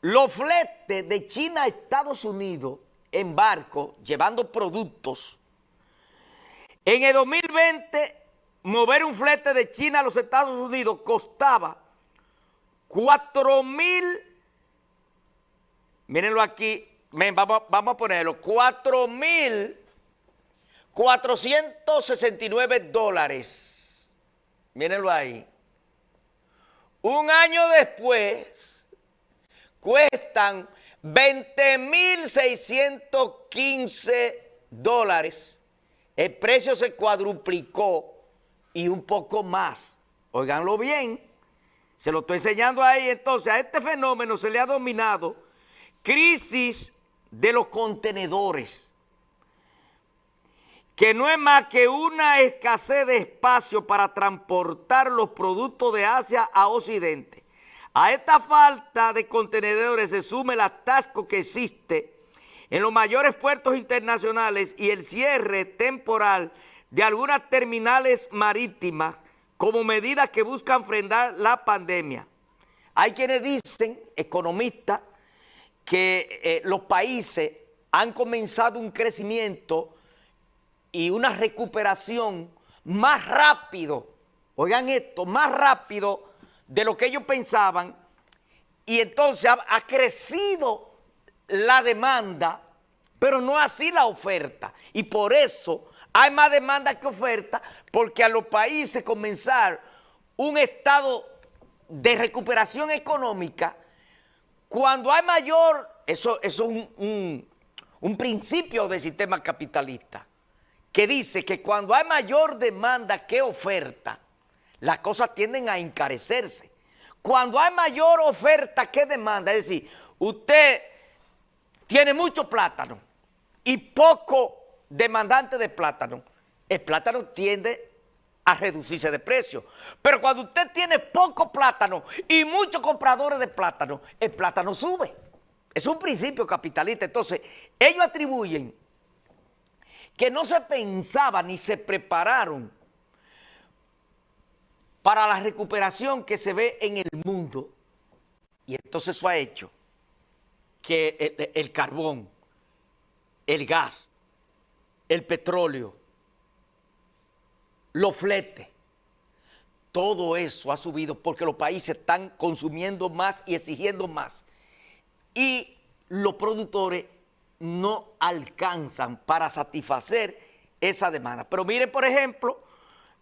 los fletes de China a Estados Unidos en barco, llevando productos, en el 2020 mover un flete de China a los Estados Unidos costaba 4 mil, mírenlo aquí, vamos, vamos a ponerlo, 4 mil 469 dólares. Mírenlo ahí. Un año después, cuestan 20.615 dólares. El precio se cuadruplicó y un poco más. Óiganlo bien. Se lo estoy enseñando ahí. Entonces, a este fenómeno se le ha dominado crisis de los contenedores que no es más que una escasez de espacio para transportar los productos de Asia a Occidente. A esta falta de contenedores se suma el atasco que existe en los mayores puertos internacionales y el cierre temporal de algunas terminales marítimas como medidas que buscan frenar la pandemia. Hay quienes dicen, economistas, que eh, los países han comenzado un crecimiento y una recuperación más rápido, oigan esto, más rápido de lo que ellos pensaban y entonces ha, crecido la demanda, pero no así la oferta. Y por eso hay más demanda que oferta, porque a los países comenzar un estado de recuperación económica, cuando hay mayor, eso, es un, un principio del sistema capitalista, que dice que cuando hay mayor demanda que oferta, las cosas tienden a encarecerse. Cuando hay mayor oferta que demanda, es decir, usted tiene mucho plátano y poco demandante de plátano, el plátano tiende a reducirse de precio. Pero cuando usted tiene poco plátano y muchos compradores de plátano, el plátano sube. Es un principio capitalista. Entonces, ellos atribuyen que no se pensaba ni se prepararon para la recuperación que se ve en el mundo. Y entonces eso ha hecho que el, carbón, el gas, el petróleo, los fletes, todo eso ha subido porque los países están consumiendo más y exigiendo más. Y los productores no alcanzan para satisfacer esa demanda. Pero miren, por ejemplo,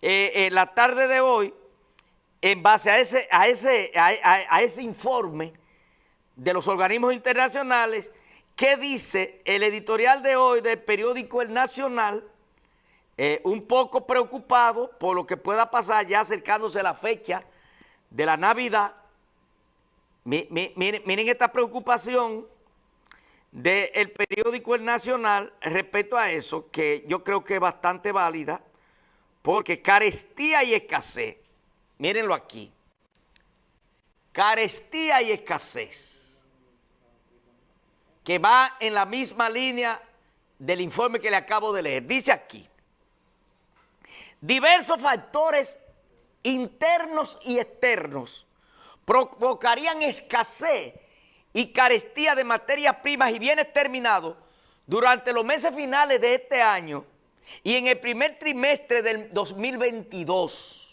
en eh, la tarde de hoy, en base a ese, a, ese, a, ese informe de los organismos internacionales, ¿qué dice el editorial de hoy del periódico El Nacional? Eh, un poco preocupado por lo que pueda pasar ya acercándose la fecha de la Navidad. miren esta preocupación del periódico El Nacional respecto a eso, que yo creo que es bastante válida, porque carestía y escasez, mírenlo aquí, carestía y escasez, que va en la misma línea del informe que le acabo de leer. Dice aquí, diversos factores internos y externos provocarían escasez y carestía de materias primas y bienes terminados durante los meses finales de este año y en el primer trimestre del 2022.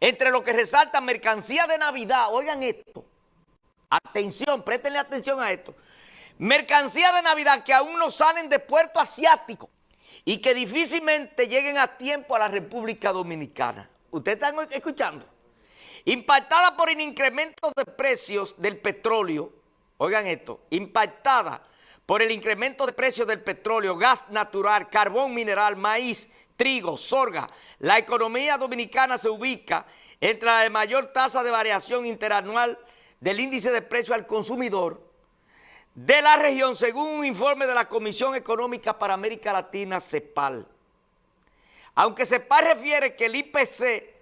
Entre lo que resalta mercancía de Navidad, oigan esto, atención, préstenle atención a esto, mercancía de Navidad que aún no salen de puerto asiático y que difícilmente lleguen a tiempo a la República Dominicana. ¿Ustedes están escuchando? impactada por el incremento de precios del petróleo, oigan esto, impactada por el incremento de precios del petróleo, gas natural, carbón mineral, maíz, trigo, sorga, la economía dominicana se ubica entre la de mayor tasa de variación interanual del índice de precio al consumidor de la región, según un informe de la Comisión Económica para América Latina, CEPAL. Aunque CEPAL refiere que el IPC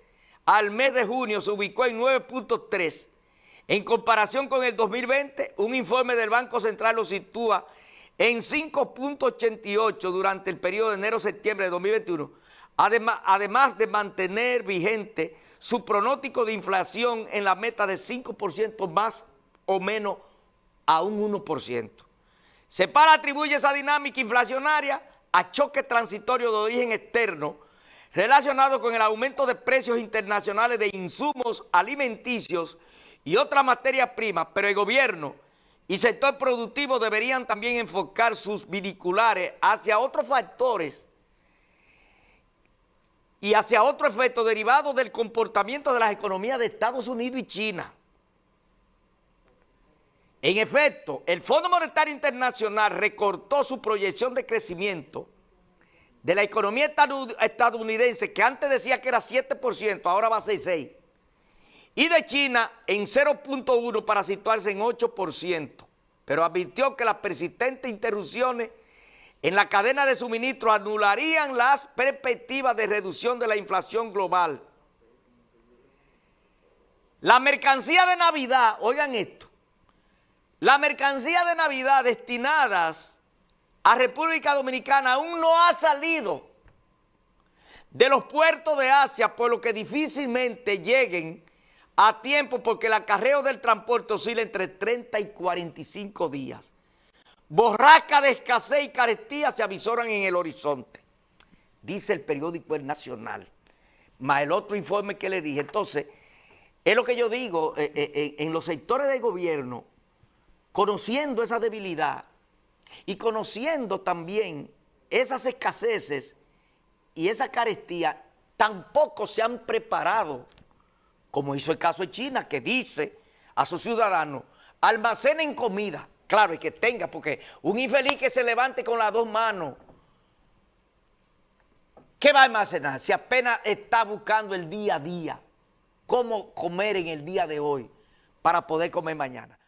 al mes de junio se ubicó en 9.3. En comparación con el 2020, un informe del Banco Central lo sitúa en 5.88 durante el periodo de enero-septiembre de 2021, además, además de mantener vigente su pronóstico de inflación en la meta de 5% más o menos a un 1%. Separa atribuye esa dinámica inflacionaria a choque transitorio de origen externo relacionado con el aumento de precios internacionales de insumos alimenticios y otras materias primas, pero el gobierno y sector productivo deberían también enfocar sus viniculares hacia otros factores y hacia otro efecto derivado del comportamiento de las economías de Estados Unidos y China. En efecto, el Fondo Monetario Internacional recortó su proyección de crecimiento de la economía estadounidense, que antes decía que era 7%, ahora va a ser 6%, y de China en 0.1% para situarse en 8%, pero advirtió que las persistentes interrupciones en la cadena de suministro anularían las perspectivas de reducción de la inflación global. La mercancía de Navidad, oigan esto, la mercancía de Navidad destinadas a República Dominicana aún no ha salido de los puertos de Asia, por lo que difícilmente lleguen a tiempo porque el acarreo del transporte oscila entre 30 y 45 días. Borrasca de escasez y carestía se avisoran en el horizonte, dice el periódico El Nacional, más el otro informe que le dije. Entonces, es lo que yo digo, eh, eh, eh, en los sectores del gobierno, conociendo esa debilidad, y conociendo también esas escaseces y esa carestía, tampoco se han preparado, como hizo el caso de China, que dice a sus ciudadanos, almacenen comida, claro, y que tenga, porque un infeliz que se levante con las dos manos, ¿qué va a almacenar? Si apenas está buscando el día a día, cómo comer en el día de hoy para poder comer mañana.